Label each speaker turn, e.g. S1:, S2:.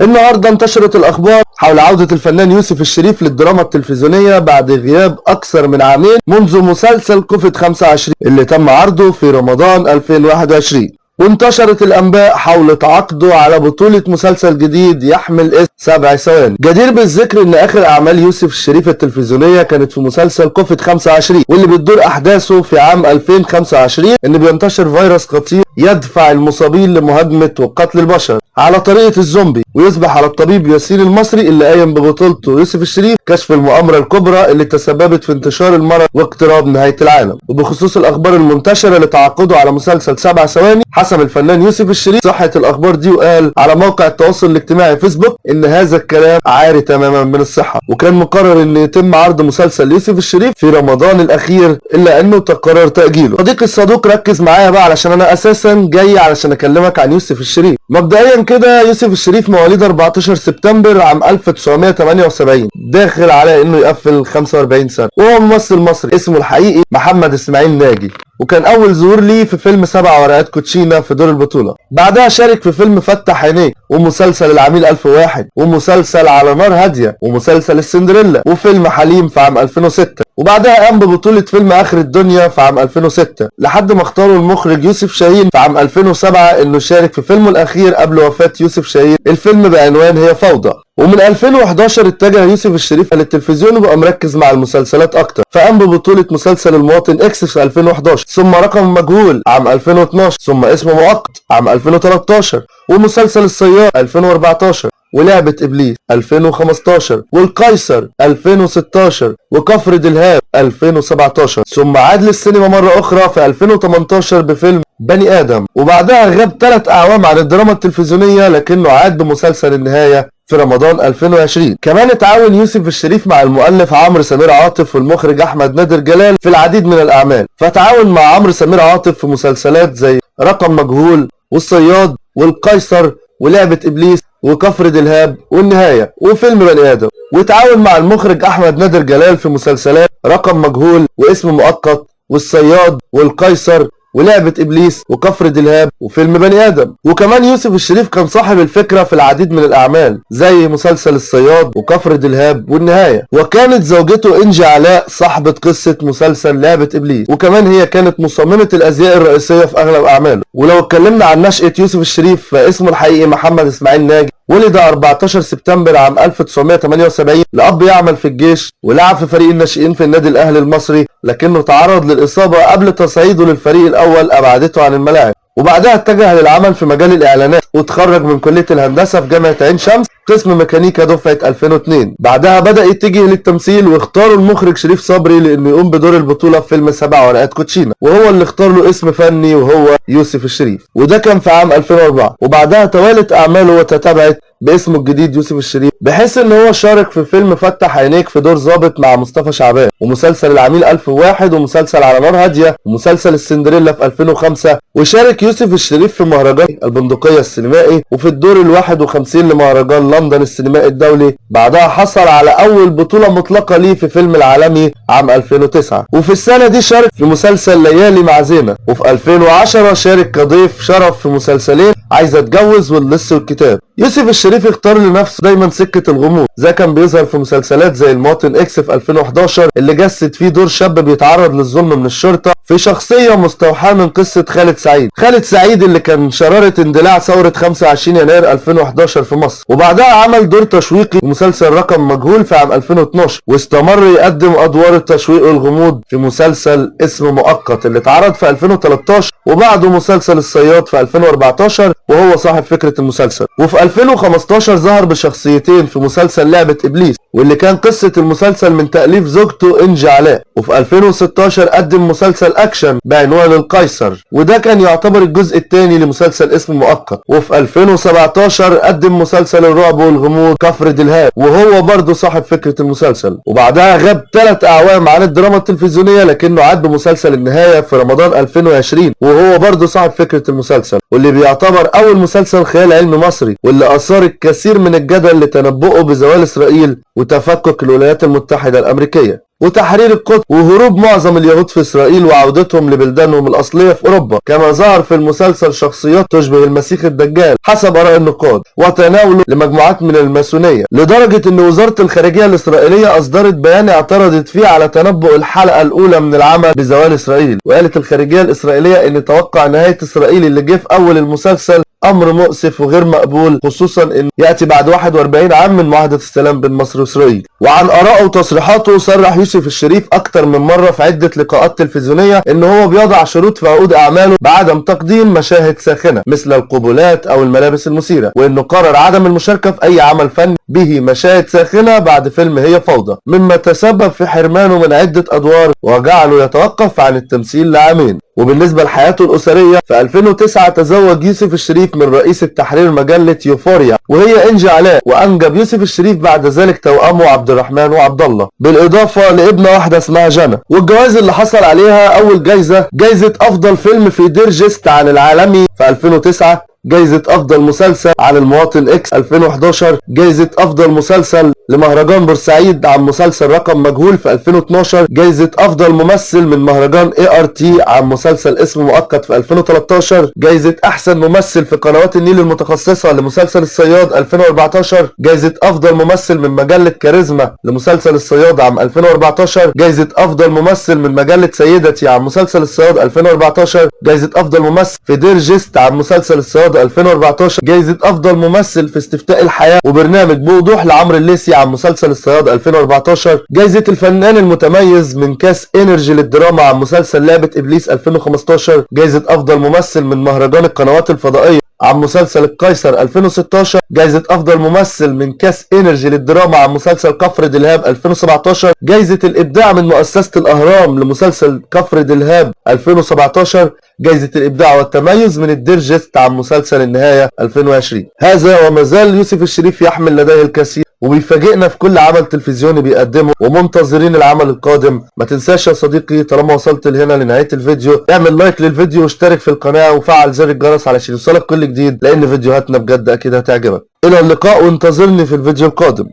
S1: النهارده انتشرت الأخبار حول عودة الفنان يوسف الشريف للدراما التلفزيونية بعد غياب أكثر من عامين منذ مسلسل كوفيد 25 اللي تم عرضه في رمضان 2021 وانتشرت الأنباء حول تعاقده على بطولة مسلسل جديد يحمل اسم سبع ثواني. جدير بالذكر إن آخر أعمال يوسف الشريف التلفزيونية كانت في مسلسل كوفيد 25 واللي بتدور أحداثه في عام 2025 إن بينتشر فيروس خطير يدفع المصابين لمهاجمة وقتل البشر على طريقة الزومبي. ويصبح على الطبيب ياسين المصري اللي قايم ببطولته يوسف الشريف كشف المؤامرة الكبرى اللي تسببت في انتشار المرض واقتراب نهاية العالم. وبخصوص الأخبار المنتشرة لتعاقده على مسلسل سبع ثواني حسب الفنان يوسف الشريف صحة الأخبار دي وقال على موقع التواصل الاجتماعي فيسبوك إن هذا الكلام عاري تماما من الصحة. وكان مقرر إن يتم عرض مسلسل يوسف الشريف في رمضان الأخير إلا إنه تقرر تأجيله. صديقي الصدوق ركز معايا بقى علشان أنا أساسا جاي علشان أكلمك عن يوسف الشريف. مبدئيا كده يوسف الشريف مواليد 14 سبتمبر عام 1978 داخل على إنه يقفل 45 سنة. وهو ممثل مصري اسمه الحقيقي محمد إسماعيل ناجي وكان أول ظهور ليه في فيلم سبع ورقات كوتشينا في دور البطولة. بعدها شارك في فيلم فتح عينيك ومسلسل العميل 1001 ومسلسل على نار هادية ومسلسل السندريلا وفيلم حليم في عام 2006 وبعدها قام ببطولة فيلم آخر الدنيا في عام 2006 لحد ما اختاروا المخرج يوسف شاهين في عام 2007 إنه يشارك في فيلمه الأخير قبل وفاة يوسف شاهين. الفيلم بعنوان هي فوضى. ومن 2011 اتجه يوسف الشريف للتلفزيون وبقى مركز مع المسلسلات أكتر. فقام ببطولة مسلسل المواطن إكس في 2011 ثم رقم مجهول عام 2012 ثم اسم مؤقت عام 2013 ومسلسل الصياد 2014 ولعبة إبليس 2015 والقيصر 2016 وكفر دلهاب 2017 ثم عاد للسينما مرة أخرى في 2018 بفيلم بني آدم. وبعدها غاب ثلاث أعوام عن الدراما التلفزيونية لكنه عاد بمسلسل النهاية في رمضان 2020 كمان اتعاون يوسف الشريف مع المؤلف عمرو سمير عاطف والمخرج أحمد نادر جلال في العديد من الأعمال. فتعاون مع عمرو سمير عاطف في مسلسلات زي رقم مجهول والصياد والقيصر ولعبة إبليس وكفر دلهاب والنهاية وفيلم بني آدم. وتعاون مع المخرج أحمد نادر جلال في مسلسلات رقم مجهول واسم مؤقت والصياد والقيصر ولعبة إبليس وكفر دلهاب وفيلم بني آدم. وكمان يوسف الشريف كان صاحب الفكرة في العديد من الأعمال زي مسلسل الصياد وكفر دلهاب والنهاية. وكانت زوجته إنجي علاء صاحبة قصة مسلسل لعبة إبليس. وكمان هي كانت مصممة الأزياء الرئيسية في أغلب أعماله. ولو اتكلمنا عن نشأة يوسف الشريف فاسمه الحقيقي محمد إسماعيل ناجي. ولد 14 سبتمبر عام 1978 لأب يعمل في الجيش ولعب في فريق الناشئين في النادي الأهلي المصري لكنه تعرض للإصابة قبل تصعيده للفريق الأول أبعدته عن الملاعب. وبعدها اتجه للعمل في مجال الإعلانات وتخرج من كلية الهندسة في جامعة عين شمس قسم ميكانيكا دفعة 2002 بعدها بدأ يتجه للتمثيل واختاروا المخرج شريف صبري لأنه يقوم بدور البطولة في فيلم سبع ورقات كوتشينا وهو اللي اختار له اسم فني وهو يوسف الشريف. وده كان في عام 2004 وبعدها توالت أعماله وتتابعت باسمه الجديد يوسف الشريف. بحيث إن هو شارك في فيلم فتح عينيك في دور ظابط مع مصطفى شعبان. ومسلسل العميل 1001 ومسلسل على نار هاديه ومسلسل السندريلا في 2005 وشارك يوسف الشريف في مهرجان البندقية السينمائي وفي الدور ال 51 لمهرجان لندن السينمائي الدولي. بعدها حصل على أول بطولة مطلقة ليه في فيلم العالمي عام 2009 وفي السنة دي شارك في مسلسل ليالي مع زينة. وفي 2010 شارك كضيف شرف في مسلسلين عايزه اتجوز واللص والكتاب يوسف الشريف اختار لنفسه دايما سكة الغموض. زي كان بيظهر في مسلسلات زي المواطن إكس في 2011 اللي جسد فيه دور شاب بيتعرض للظلم من الشرطة في شخصية مستوحاة من قصة خالد سعيد. خالد سعيد اللي كان شرارة اندلاع ثورة 25 يناير 2011 في مصر. وبعدها عمل دور تشويقي في مسلسل رقم مجهول في عام 2012 واستمر يقدم أدوار التشويق والغموض في مسلسل اسم مؤقت اللي اتعرض في 2013 وبعده مسلسل الصياد في 2014 وهو صاحب فكرة المسلسل. وفي 2015 ظهر بشخصيتين في مسلسل لعبة إبليس واللي كان قصة المسلسل من تأليف زوجته إنجي علاء. وفي 2016 قدم مسلسل أكشن بعنوان القيصر وده كان يعتبر الجزء الثاني لمسلسل اسم مؤقت. وفي 2017 قدم مسلسل الرعب والغموض كفر دلهاب وهو برضه صاحب فكرة المسلسل. وبعدها غاب ثلاث أعوام عن الدراما التلفزيونية لكنه عاد بمسلسل النهاية في رمضان 2020 وهو برضه صاحب فكرة المسلسل. واللي بيعتبر أول مسلسل خيال علمي مصري واللي أثار الكثير من الجدل لتنبؤه بزوال إسرائيل وتفكك الولايات المتحدة الأمريكية. وتحرير القدس وهروب معظم اليهود في إسرائيل وعودتهم لبلدانهم الأصلية في أوروبا. كما ظهر في المسلسل شخصيات تشبه المسيح الدجال حسب آراء النقاد وتناوله لمجموعات من الماسونية. لدرجة أن وزارة الخارجية الإسرائيلية أصدرت بيان اعترضت فيه على تنبؤ الحلقة الأولى من العمل بزوال إسرائيل. وقالت الخارجية الإسرائيلية أن توقع نهاية إسرائيل اللي جه في أول المسلسل أمر مؤسف وغير مقبول خصوصا انه يأتي بعد 41 عام من معاهدة السلام بين مصر وإسرائيل. وعن ارائه وتصريحاته صرح يوسف الشريف أكتر من مرة في عدة لقاءات تلفزيونية إن هو بيضع شروط في عقود أعماله بعدم تقديم مشاهد ساخنة مثل القبلات أو الملابس المثيرة وإنه قرر عدم المشاركة في أي عمل فني به مشاهد ساخنة بعد فيلم هي فوضى مما تسبب في حرمانه من عدة أدوار وجعله يتوقف عن التمثيل لعامين. وبالنسبة لحياته الأسرية في 2009 تزوج يوسف الشريف من رئيس التحرير مجلة يوفوريا وهي إنجي علاء وأنجب يوسف الشريف بعد ذلك توأمه عبد الرحمن وعبد الله بالإضافة لابنة واحدة اسمها جنى. والجوائز اللي حصل عليها أول جايزة جايزة أفضل فيلم في Dear Guest عن العالمي في 2009 جايزة أفضل مسلسل عن المواطن إكس 2011 جايزة أفضل مسلسل لمهرجان بورسعيد عن مسلسل رقم مجهول في 2012 جايزة أفضل ممثل من مهرجان ART عن مسلسل اسم مؤقت في 2013 جايزة أحسن ممثل في قنوات النيل المتخصصة لمسلسل الصياد 2014 جايزة أفضل ممثل من مجلة كاريزما لمسلسل الصياد عام 2014 جايزة أفضل ممثل من مجلة سيدتي عن مسلسل الصياد 2014 جايزة أفضل ممثل في Dear Guest عن مسلسل الصياد 2014 جايزة أفضل ممثل في استفتاء الحياة وبرنامج بوضوح لعمرو الليثي عن مسلسل الصياد 2014 جايزة الفنان المتميز من كاس Energy للدراما عن مسلسل لعبة إبليس 2015 جايزة أفضل ممثل من مهرجان القنوات الفضائية. عن مسلسل القيصر 2016 جايزة أفضل ممثل من كاس Energy للدراما عن مسلسل كفر دلهاب 2017 جايزة الإبداع من مؤسسة الأهرام لمسلسل كفر دلهاب 2017 جايزة الإبداع والتميز من ال Dear Guest عن مسلسل النهاية 2020 هذا وما زال يوسف الشريف يحمل لديه الكثير. وبيفاجئنا في كل عمل تلفزيوني بيقدمه ومنتظرين العمل القادم. ما تنساش يا صديقي طالما وصلت لهنا لنهاية الفيديو اعمل like للفيديو واشترك في القناة وفعل زر الجرس علشان يوصلك كل جديد لأن فيديوهاتنا بجد أكيد هتعجبك. إلى اللقاء وانتظرني في الفيديو القادم.